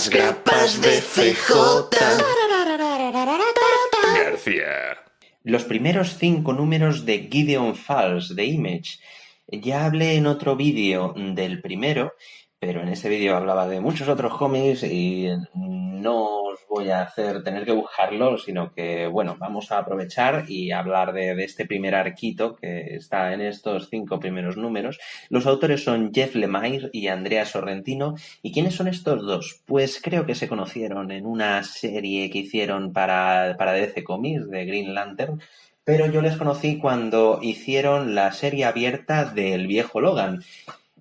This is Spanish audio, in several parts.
Las grapas de CJ. García. Los primeros cinco números de Gideon Falls de Image. Ya hablé en otro vídeo del primero, pero en ese vídeo hablaba de muchos otros cómics y no voy a hacer tener que buscarlo, sino que, bueno, vamos a aprovechar y hablar de, este primer arquito que está en estos cinco primeros números. Los autores son Jeff Lemire y Andrea Sorrentino. ¿Y quiénes son estos dos? Pues creo que se conocieron en una serie que hicieron para, para DC Comics de Green Lantern, pero yo les conocí cuando hicieron la serie abierta del viejo Logan.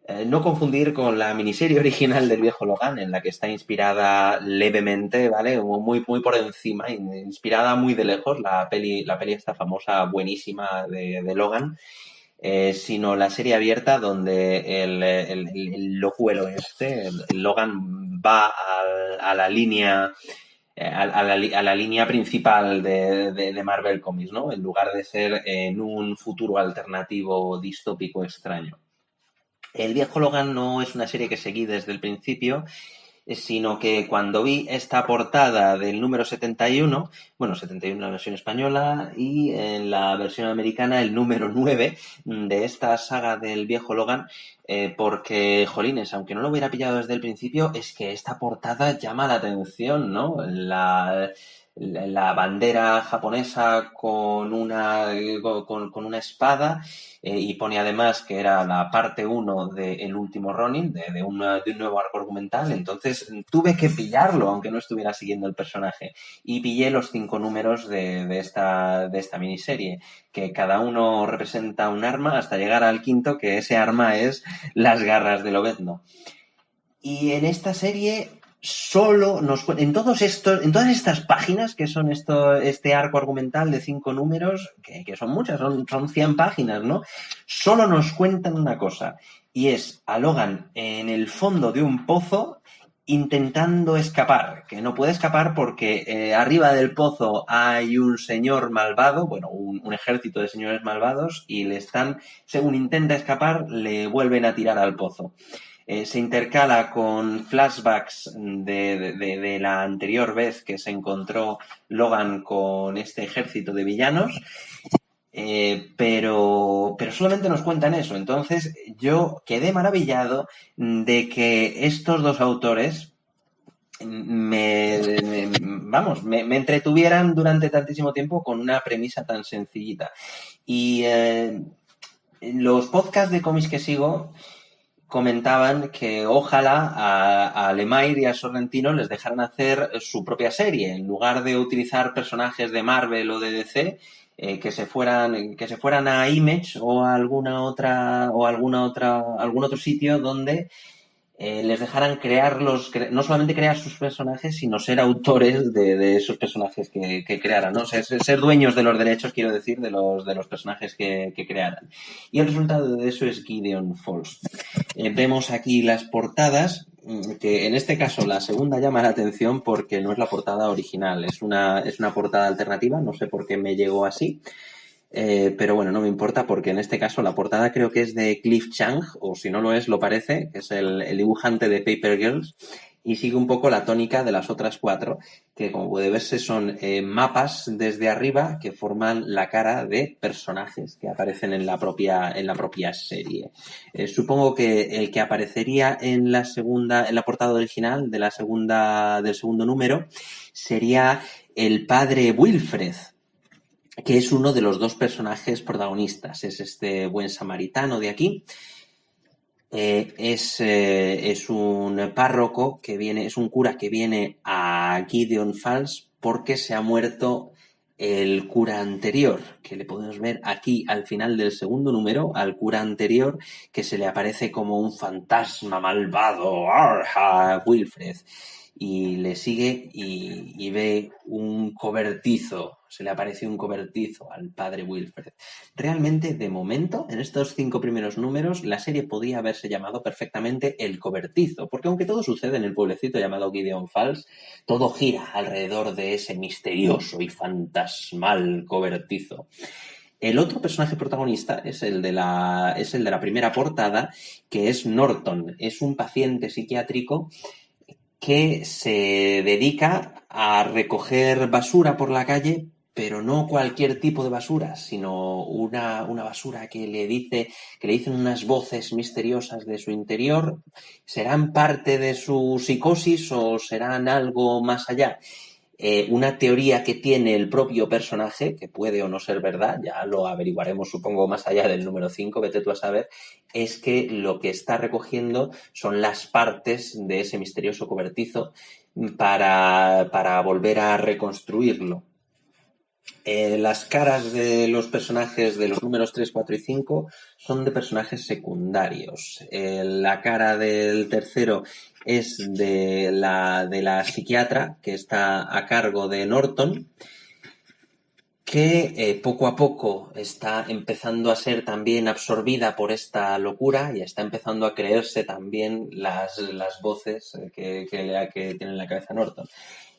Eh, no confundir con la miniserie original del viejo Logan, en la que está inspirada levemente, ¿vale? Muy, muy por encima, inspirada muy de lejos, la peli, la peli esta famosa, buenísima de, Logan, eh, sino la serie abierta donde el, el, el, este, Logan va a, la línea eh, a, a, la, a, la, línea principal de, de, de, Marvel Comics, ¿no? En lugar de ser en un futuro alternativo distópico extraño. El viejo Logan no es una serie que seguí desde el principio, sino que cuando vi esta portada del número 71, bueno, 71 en la versión española y en la versión americana el número 9 de esta saga del viejo Logan, eh, porque, jolines, aunque no lo hubiera pillado desde el principio, es que esta portada llama la atención, ¿no? La, la bandera japonesa con una, con, una espada eh, y pone además que era la parte 1 del de último Ronin, de, de, de, un nuevo arco argumental, entonces tuve que pillarlo aunque no estuviera siguiendo el personaje y pillé los cinco números de, de, esta, de esta miniserie, que cada uno representa un arma hasta llegar al quinto, que ese arma es las garras de Lobezno. Y en esta serie solo nos en todos estos, en todas estas páginas que son esto, este arco argumental de cinco números, que, son muchas, son, son 100 páginas, ¿no? Solo nos cuentan una cosa, y es a Logan en el fondo de un pozo intentando escapar, que no puede escapar porque eh, arriba del pozo hay un señor malvado, bueno, un, ejército de señores malvados, y le están, según intenta escapar, le vuelven a tirar al pozo eh, se intercala con flashbacks de, de, la anterior vez que se encontró Logan con este ejército de villanos. Eh, pero, pero solamente nos cuentan eso. Entonces yo quedé maravillado de que estos dos autores me, me vamos, me, me, entretuvieran durante tantísimo tiempo con una premisa tan sencillita. Y eh, los podcasts de cómics que sigo, comentaban que ojalá a, a y a Sorrentino les dejaran hacer su propia serie, en lugar de utilizar personajes de Marvel o de DC, eh, que se fueran, que se fueran a Image o a alguna otra, o alguna otra, algún otro sitio donde eh, les dejaran crear los, no solamente crear sus personajes, sino ser autores de, esos personajes que, crearan, ¿no? Ser, ser, dueños de los derechos, quiero decir, de los, de los personajes que, que crearan. Y el resultado de eso es Gideon Falls. Eh, vemos aquí las portadas, mm, que en este caso la segunda llama la atención porque no es la portada original, es una, es una portada alternativa, no sé por qué me llegó así. Eh, pero bueno, no me importa porque en este caso la portada creo que es de Cliff Chang, o si no lo es, lo parece, que es el, dibujante de Paper Girls, y sigue un poco la tónica de las otras cuatro, que como puede verse son eh, mapas desde arriba que forman la cara de personajes que aparecen en la propia, en la propia serie. Eh, supongo que el que aparecería en la segunda, en la portada original de la segunda, del segundo número sería el padre Wilfred, que es uno de los dos personajes protagonistas. Es este buen samaritano de aquí. Eh, es, eh, es un párroco que viene, es un cura que viene a Gideon Falls porque se ha muerto el cura anterior, que le podemos ver aquí al final del segundo número, al cura anterior, que se le aparece como un fantasma malvado, Arja, Wilfred y le sigue y, ve un cobertizo, se le aparece un cobertizo al padre Wilfred. Realmente, de momento, en estos cinco primeros números, la serie podía haberse llamado perfectamente El cobertizo, porque aunque todo sucede en el pueblecito llamado Gideon Falls, todo gira alrededor de ese misterioso y fantasmal cobertizo. El otro personaje protagonista es el, de la, es el de la primera portada, que es Norton. Es un paciente psiquiátrico que se dedica a recoger basura por la calle, pero no cualquier tipo de basura, sino una, una, basura que le dice, que le dicen unas voces misteriosas de su interior, serán parte de su psicosis o serán algo más allá. Eh, una teoría que tiene el propio personaje, que puede o no ser verdad, ya lo averiguaremos supongo más allá del número 5, vete tú a saber, es que lo que está recogiendo son las partes de ese misterioso cobertizo para, para volver a reconstruirlo. Eh, las caras de los personajes de los números 3, 4 y 5 son de personajes secundarios. Eh, la cara del tercero es de la, de la psiquiatra que está a cargo de Norton, que eh, poco a poco está empezando a ser también absorbida por esta locura y está empezando a creerse también las, las voces que, que, que tiene en la cabeza Norton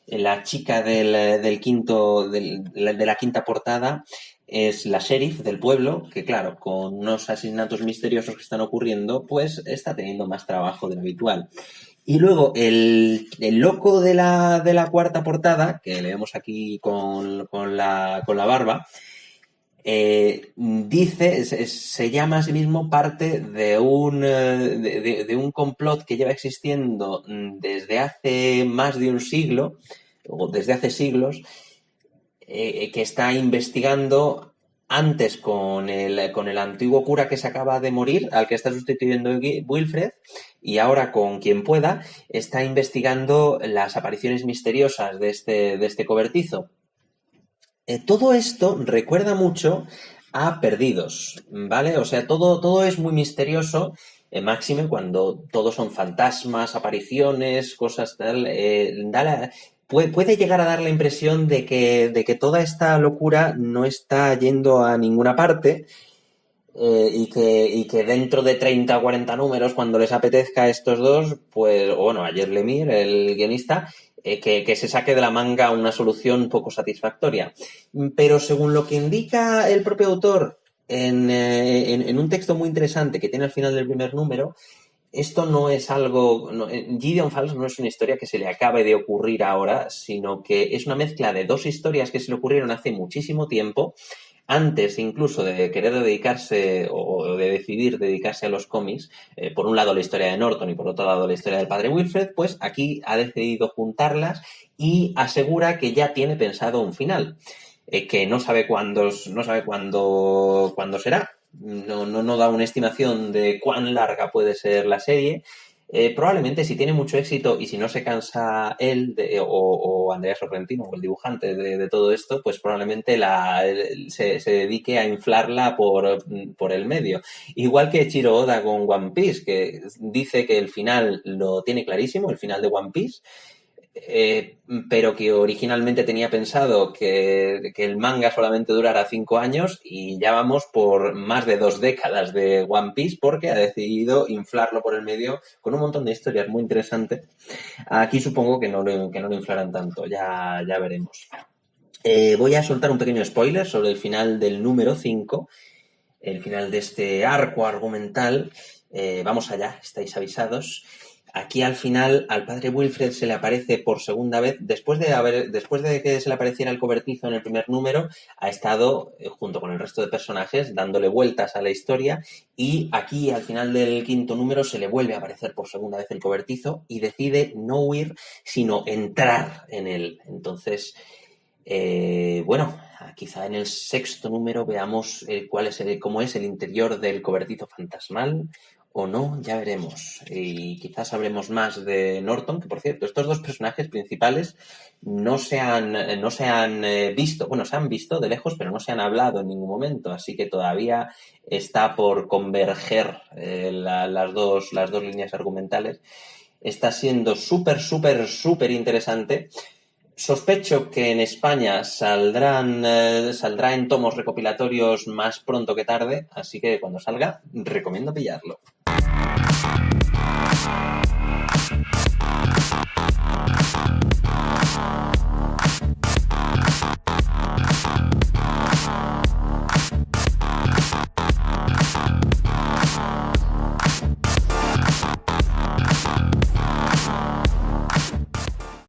la chica del, quinto, de la quinta portada es la sheriff del pueblo, que claro, con unos asesinatos misteriosos que están ocurriendo, pues está teniendo más trabajo de lo habitual. Y luego el, loco de la, de la, cuarta portada, que le vemos aquí con, la, barba, eh, dice, se, llama a sí mismo parte de un, eh, de un complot que lleva existiendo desde hace más de un siglo, o desde hace siglos, eh, que está investigando antes con el, con el antiguo cura que se acaba de morir, al que está sustituyendo Wilfred, y ahora con quien pueda, está investigando las apariciones misteriosas de este, de este cobertizo. Eh, todo esto recuerda mucho a Perdidos, ¿vale? O sea, todo, todo es muy misterioso, eh, máxime cuando todos son fantasmas, apariciones, cosas tal. Eh, puede, llegar a dar la impresión de que, de que toda esta locura no está yendo a ninguna parte y, que, y que dentro de 30 o 40 números, cuando les apetezca a estos dos, pues, bueno, ayer Lemir, el guionista, eh, que, se saque de la manga una solución poco satisfactoria. Pero según lo que indica el propio autor en, eh, un texto muy interesante que tiene al final del primer número, esto no es algo, eh, Gideon Falls no es una historia que se le acabe de ocurrir ahora, sino que es una mezcla de dos historias que se le ocurrieron hace muchísimo tiempo, antes incluso de querer dedicarse o de decidir dedicarse a los cómics, eh, por un lado la historia de Norton y por otro lado la historia del padre Wilfred, pues aquí ha decidido juntarlas y asegura que ya tiene pensado un final, eh, que no sabe cuándo, no sabe cuándo, cuándo será, no, no, no da una estimación de cuán larga puede ser la serie. Eh, probablemente si tiene mucho éxito y si no se cansa él o, Andrea Sorrentino o el dibujante de, todo esto, pues probablemente la, se, se, dedique a inflarla por, por, el medio. Igual que Chiro Oda con One Piece, que dice que el final lo tiene clarísimo, el final de One Piece, eh, pero que originalmente tenía pensado que, el manga solamente durara cinco años y ya vamos por más de dos décadas de One Piece porque ha decidido inflarlo por el medio con un montón de historias muy interesantes. Aquí supongo que no lo, que no lo inflarán tanto, ya, ya veremos. Eh, voy a soltar un pequeño spoiler sobre el final del número 5, el final de este arco argumental. Eh, vamos allá, estáis avisados. Aquí al final al padre Wilfred se le aparece por segunda vez, después de haber, después de que se le apareciera el cobertizo en el primer número, ha estado, eh, junto con el resto de personajes, dándole vueltas a la historia y aquí al final del quinto número se le vuelve a aparecer por segunda vez el cobertizo y decide no huir, sino entrar en él. Entonces, eh, bueno, quizá en el sexto número veamos cuál es cómo es el interior del cobertizo fantasmal o no, ya veremos. Y quizás sabremos más de Norton, que por cierto, estos dos personajes principales no se han, no se han eh, visto, bueno, se han visto de lejos, pero no se han hablado en ningún momento, así que todavía está por converger eh, las, dos, las dos líneas argumentales. Está siendo súper, súper, súper interesante. Sospecho que en España saldrán, eh, saldrá en tomos recopilatorios más pronto que tarde, así que cuando salga, recomiendo pillarlo.